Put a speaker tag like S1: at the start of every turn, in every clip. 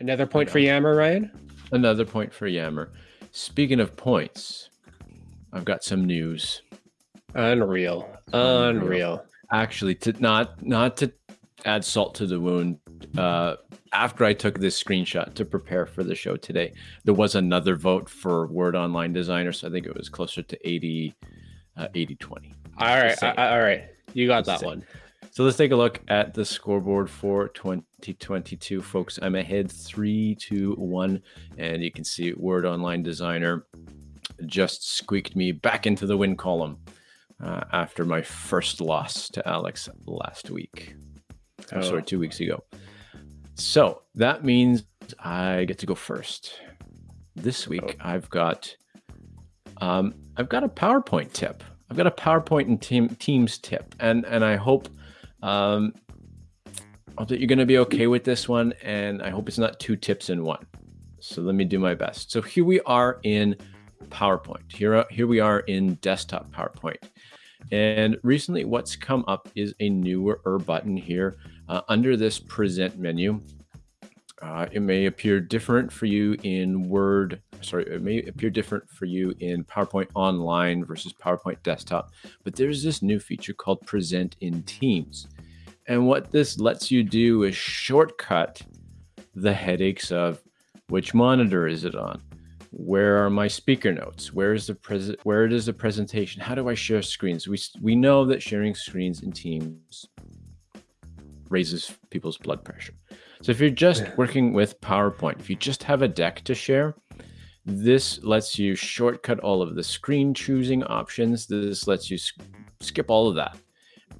S1: Another point for Yammer, Ryan.
S2: Another point for Yammer. Speaking of points, I've got some news.
S1: Unreal. Unreal.
S2: Actually, to not not to add salt to the wound, uh, after I took this screenshot to prepare for the show today, there was another vote for Word Online Designer. So I think it was closer to 80, uh, 80 20.
S1: All right. I, all right. You got that one.
S2: So let's take a look at the scoreboard for 2022, folks. I'm ahead 3 to 1, and you can see Word Online Designer just squeaked me back into the win column uh, after my first loss to Alex last week. Oh. sorry, two weeks ago. So that means I get to go first. This week, oh. I've got um, I've got a PowerPoint tip. I've got a PowerPoint and team, Teams tip, and and I hope um, hope that you're going to be okay with this one, and I hope it's not two tips in one. So let me do my best. So here we are in PowerPoint. Here here we are in desktop PowerPoint, and recently what's come up is a newer button here uh, under this present menu. Uh, it may appear different for you in Word. Sorry, it may appear different for you in PowerPoint Online versus PowerPoint Desktop, but there's this new feature called Present in Teams. And what this lets you do is shortcut the headaches of which monitor is it on? Where are my speaker notes? Where is the present? Where is the presentation? How do I share screens? We we know that sharing screens in Teams raises people's blood pressure. So if you're just working with PowerPoint, if you just have a deck to share, this lets you shortcut all of the screen choosing options. This lets you skip all of that.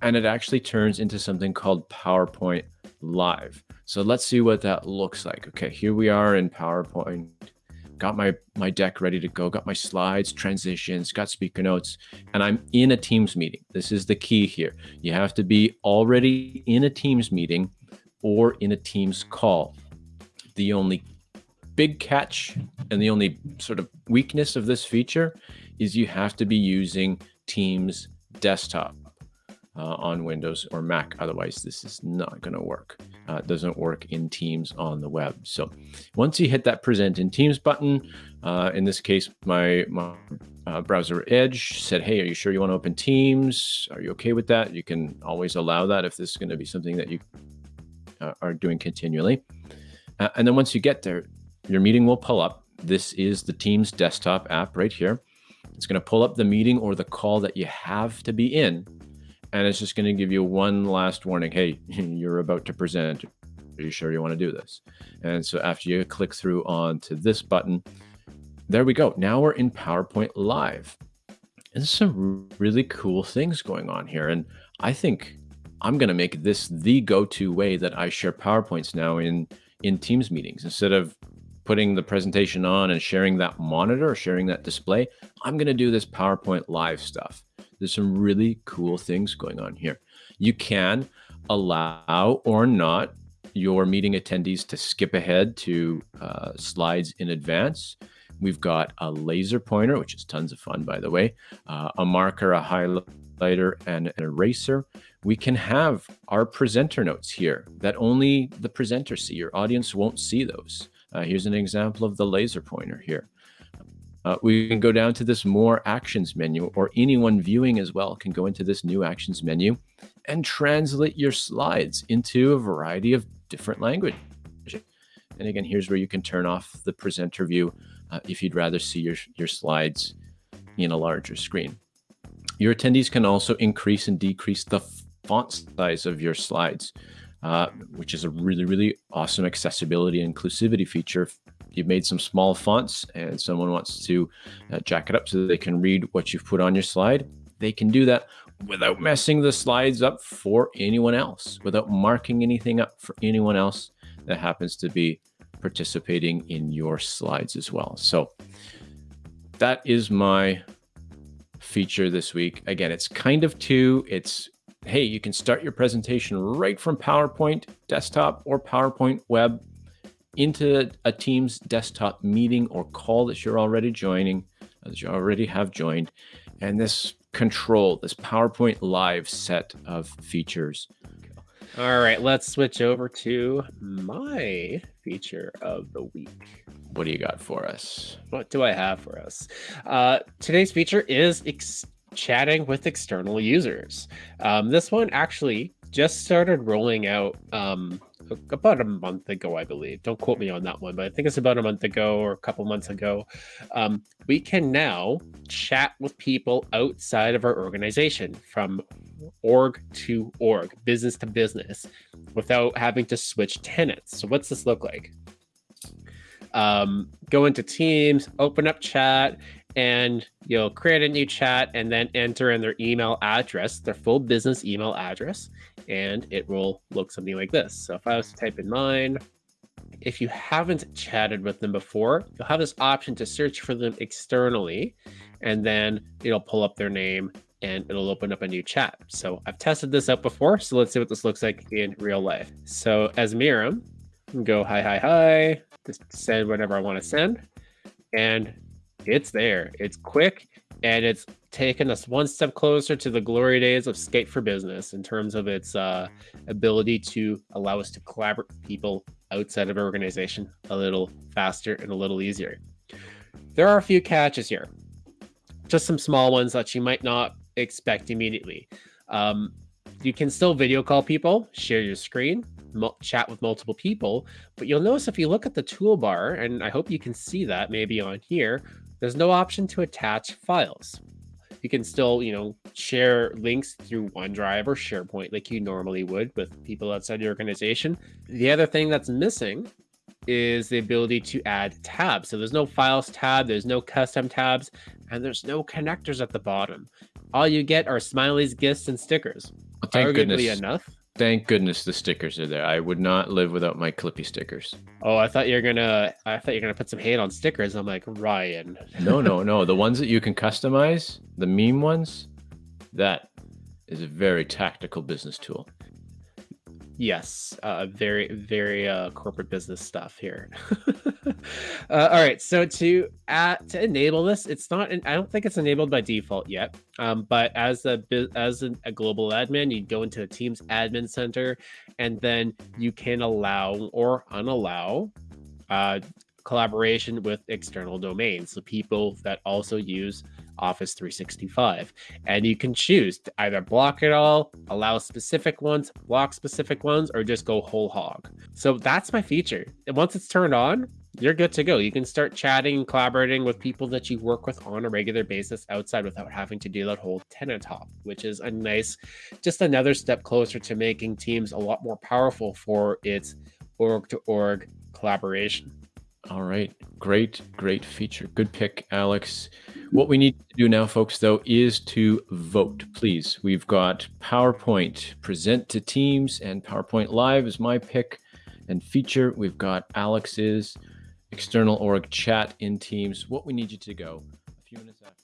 S2: And it actually turns into something called PowerPoint Live. So let's see what that looks like. Okay, here we are in PowerPoint. Got my, my deck ready to go, got my slides, transitions, got speaker notes, and I'm in a Teams meeting. This is the key here. You have to be already in a Teams meeting or in a Teams call. The only big catch and the only sort of weakness of this feature is you have to be using Teams desktop uh, on Windows or Mac. Otherwise, this is not going to work. Uh, doesn't work in Teams on the web. So once you hit that present in Teams button, uh, in this case, my, my uh, browser Edge said, hey, are you sure you want to open Teams? Are you okay with that? You can always allow that if this is going to be something that you uh, are doing continually. Uh, and then once you get there, your meeting will pull up. This is the Teams desktop app right here. It's going to pull up the meeting or the call that you have to be in. And it's just going to give you one last warning. Hey, you're about to present. Are you sure you want to do this? And so after you click through onto this button, there we go. Now we're in PowerPoint Live. And some really cool things going on here. And I think I'm going to make this the go-to way that I share PowerPoints now in in Teams meetings. Instead of putting the presentation on and sharing that monitor or sharing that display, I'm going to do this PowerPoint live stuff. There's some really cool things going on here. You can allow or not your meeting attendees to skip ahead to uh, slides in advance. We've got a laser pointer, which is tons of fun, by the way, uh, a marker, a highlighter, and an eraser we can have our presenter notes here that only the presenter see. Your audience won't see those. Uh, here's an example of the laser pointer here. Uh, we can go down to this more actions menu or anyone viewing as well can go into this new actions menu and translate your slides into a variety of different languages. And again, here's where you can turn off the presenter view uh, if you'd rather see your, your slides in a larger screen. Your attendees can also increase and decrease the font size of your slides, uh, which is a really, really awesome accessibility and inclusivity feature. You've made some small fonts and someone wants to uh, jack it up so they can read what you've put on your slide, they can do that without messing the slides up for anyone else, without marking anything up for anyone else that happens to be participating in your slides as well. So that is my feature this week. Again, it's kind of two. It's hey, you can start your presentation right from PowerPoint desktop or PowerPoint web into a Teams desktop meeting or call that you're already joining, that you already have joined. And this control, this PowerPoint live set of features
S1: All right, let's switch over to my feature of the week.
S2: What do you got for us?
S1: What do I have for us? Uh, today's feature is ex- chatting with external users. Um, this one actually just started rolling out um, about a month ago, I believe. Don't quote me on that one, but I think it's about a month ago or a couple months ago. Um, we can now chat with people outside of our organization from org to org, business to business, without having to switch tenants. So, what's this look like? Um, go into Teams, open up chat, and you'll create a new chat and then enter in their email address, their full business email address, and it will look something like this. So if I was to type in mine, if you haven't chatted with them before, you'll have this option to search for them externally, and then it'll pull up their name and it'll open up a new chat. So I've tested this out before, so let's see what this looks like in real life. So as Miriam, go hi, hi, hi, just send whatever I want to send, and it's there. It's quick and it's taken us one step closer to the glory days of Skype for Business in terms of its uh, ability to allow us to collaborate with people outside of our organization a little faster and a little easier. There are a few catches here, just some small ones that you might not expect immediately. Um, you can still video call people, share your screen, chat with multiple people, but you'll notice if you look at the toolbar, and I hope you can see that maybe on here, there's no option to attach files. You can still, you know, share links through OneDrive or SharePoint like you normally would with people outside your organization. The other thing that's missing is the ability to add tabs. So there's no files tab, there's no custom tabs, and there's no connectors at the bottom. All you get are smileys, gifs, and stickers.
S2: Well, thank
S1: Arguably
S2: goodness.
S1: enough.
S2: Thank goodness the stickers are there. I would not live without my Clippy stickers.
S1: Oh, I thought you're gonna. I thought you're gonna put some hate on stickers. I'm like Ryan.
S2: No, no, no. The ones that you can customize, the meme ones, that is a very tactical business tool.
S1: Yes, uh, very, very uh, corporate business stuff here. uh, all right, so to add, to enable this, it's not. I don't think it's enabled by default yet. Um, but as a as a, global admin, you go into a Teams admin center, and then you can allow or unallow uh, collaboration with external domains, so people that also use Office 365. And you can choose to either block it all, allow specific ones, block specific ones, or just go whole hog. So that's my feature. And once it's turned on, you're good to go. You can start chatting and collaborating with people that you work with on a regular basis outside without having to do that whole tenant hop, which is a nice, just another step closer to making Teams a lot more powerful for its org to org collaboration.
S2: All right. Great, great feature. Good pick, Alex. What we need to do now, folks, though, is to vote, please. We've got PowerPoint present to Teams and PowerPoint Live is my pick and feature. We've got Alex's external org chat in Teams. What we need you to go a few minutes after.